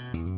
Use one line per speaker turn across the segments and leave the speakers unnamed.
Mm-hmm.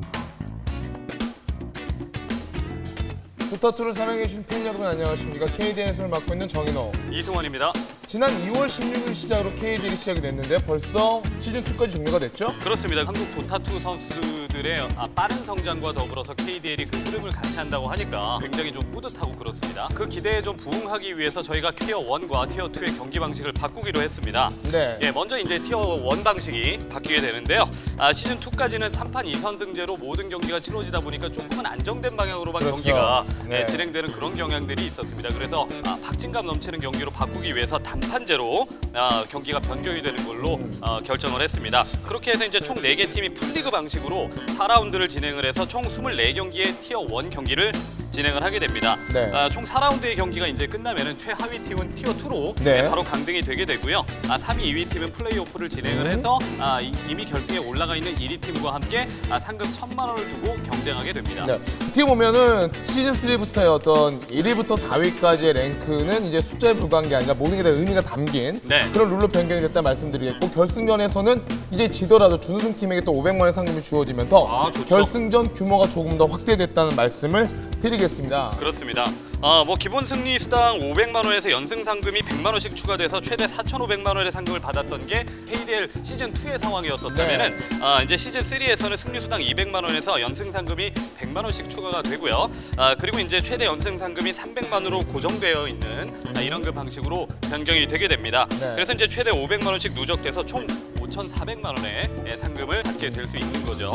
도타2를 사랑해주신 팬 여러분 안녕하십니까 KDN에서를 맡고 있는 정인호
이승원입니다.
지난 2월 16일 시작으로 KDN이 시작이 됐는데 벌써 시즌2까지 종료가 됐죠?
그렇습니다. 한국 도타2 선수들의 아, 빠른 성장과 더불어서 KDL이 그 흐름을 같이 한다고 하니까 굉장히 좀 뿌듯하고 그렇습니다. 그 기대에 좀 부응하기 위해서 저희가 티어 1과 티어 2의 경기 방식을 바꾸기로 했습니다.
네.
예, 먼저 이제 티어 1 방식이 바뀌게 되는데요. 아, 시즌 2까지는 3판 2선승제로 모든 경기가 치러지다 보니까 조금은 안정된 방향으로만
그렇죠.
경기가
네.
예, 진행되는 그런 경향들이 있었습니다. 그래서 아, 박진감 넘치는 경기로 바꾸기 위해서 단판제로 아, 경기가 변경이 되는 걸로 아, 결정을 했습니다. 그렇게 해서 이제 총 4개 팀이 풀리그 방식으로 4라운드를 진행을 해서 총 24경기의 티어 1 경기를 진행을 하게 됩니다.
네.
아, 총 4라운드의 경기가 이제 끝나면은 최하위 팀은 티어 2로
네.
바로 강등이 되게 되고요. 아, 3위, 2위 팀은 플레이오프를 진행을
음.
해서 아, 이- 이미 결승에 올라가 있는 1위 팀과 함께 아, 상금 1천만 원을 두고 경쟁하게 됩니다.
네. 어떻게 보면은 시즌 3부터의 어떤 1위부터 4위까지의 랭크는 이제 숫자에 불과한 게 아니라 모든 게 다 의미가 담긴
네.
그런 룰로 변경이 됐다 말씀드리겠고 결승전에서는 이제 지더라도 준우승 팀에게 또 500만 원 상금이 주어지면서
아.
결승전 규모가 조금 더 확대됐다는 말씀을 드리겠습니다.
그렇습니다. 아, 뭐 기본 승리 수당 500만 원에서 연승 상금이 100만 원씩 추가돼서 최대 4,500만 원의 상금을 받았던 게 KDL 시즌 2의 상황이었었다면은 아, 이제 시즌 3에서는 승리 수당 200만 원에서 연승 상금이 100만 원씩 추가가 되고요. 아, 그리고 이제 최대 연승 상금이 300만으로 고정되어 있는 아, 이런 그 방식으로 변경이 되게 됩니다.
네.
그래서 이제 최대 500만 원씩 누적돼서 총 5,400만 원의 예, 상금을 받게 될 수 있는 거죠.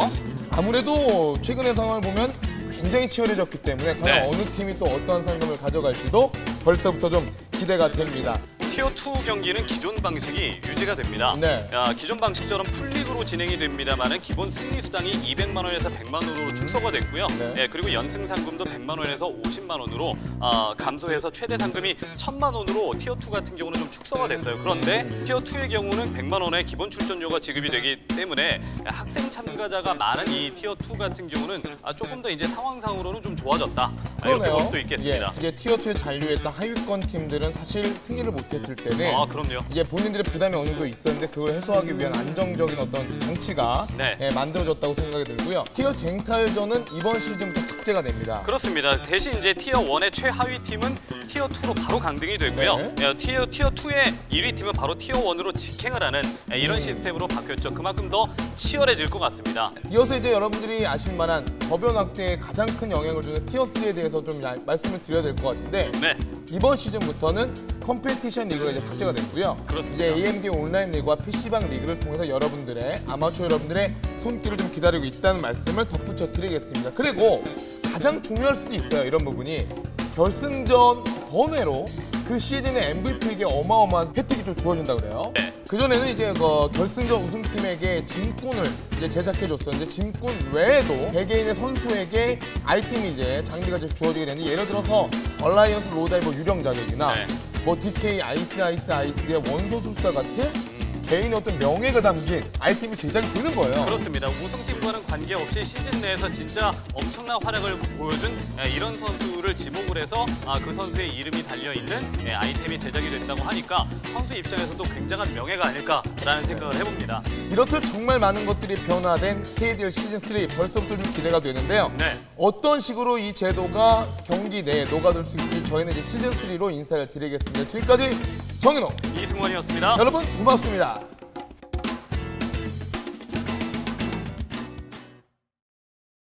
아무래도 최근의 상황을 보면 굉장히 치열해졌기 때문에 과연
네.
어느 팀이 또 어떠한 상금을 가져갈지도 벌써부터 좀 기대가 됩니다.
tier 2 경기는 기존 방식이 유지가 됩니다.
네.
아, 기존 방식처럼 풀리그로 진행이 됩니다만은 기본 승리 수당이 200만 원에서 100만 원으로 축소가 됐고요.
네.
예, 그리고 연승 상금도 100만 원에서 50만 원으로 아, 감소해서 최대 상금이 1000만 원으로 tier 2 같은 경우는 좀 축소가 됐어요. 그런데 tier 2의 경우는 100만 원의 기본 출전료가 지급이 되기 때문에 학생 참가자가 많은 이 tier 2 같은 경우는 아, 조금 더 이제 상황상으로는 좀 좋아졌다. 아, 이렇게 볼 수도 있겠습니다.
예, 이제 tier 2에 잔류했던 하위권 팀들은 사실 승리를 못했을 때는
아, 그럼요.
이제 본인들의 부담이 어느 정도 있었는데 그걸 해소하기 위한 안정적인 어떤 장치가
네.
예, 만들어졌다고 생각이 들고요. tier 쟁탈전은 이번 시즌부터 삭제가 됩니다.
그렇습니다. 대신 이제 tier 1의 최하위 팀은 tier 2로 바로 강등이 되고요.
네.
예, 티어 티어 2의 1위 팀은 바로 tier 1으로 직행을 하는 예,
음.
이런 시스템으로 바뀌었죠. 그만큼 더 치열해질 것 같습니다.
이어서 이제 여러분들이 아실 만한 저변 확대에 가장 큰 영향을 주는 tier3에 대해서 좀 야- 말씀을 드려야 될 것 같은데
네.
이번 시즌부터는 competition 리그가 이제 삭제가 됐고요.
그렇습니다.
이제 AMD 온라인 리그와 PC방 리그를 통해서 여러분들의 아마추어 여러분들의 손길을 좀 기다리고 있다는 말씀을 덧붙여 드리겠습니다. 그리고 가장 중요할 수도 있어요. 이런 부분이 결승전 번외로 그 시즌의 MVP에게 어마어마한 혜택이 좀 주어진다 그래요.
네.
그 전에는 이제 그 결승전 우승팀에게 짐꾼을 이제 제작해 줬었는데 짐꾼 외에도 개개인의 선수에게 아이템이 이제 장비가 이제 주어지게 되는데 예를 들어서 얼라이언스 로다의 유령 자객이나
네.
뭐 DK 아이스 아이스 아이스의 원소 술사 같은 개인의 어떤 명예가 담긴 아이템이 제작이 되는 거예요.
그렇습니다. 우승팀과는 관계없이 시즌 내에서 진짜 엄청난 활약을 보여준 예, 이런 선수를 지목을 해서 아, 그 선수의 이름이 달려 있는 예, 아이템이 제작이 된다고 하니까 선수 입장에서도 굉장한 명예가 아닐까라는 생각을 해봅니다.
이렇듯 정말 많은 것들이 변화된 KDL 시즌 3 벌써부터 좀 기대가 되는데요.
네.
어떤 식으로 이 제도가 경기 내에 녹아들 수 있을지 저희는 이제 시즌 3로 인사를 드리겠습니다. 지금까지 정인호
이승원이었습니다.
여러분 고맙습니다.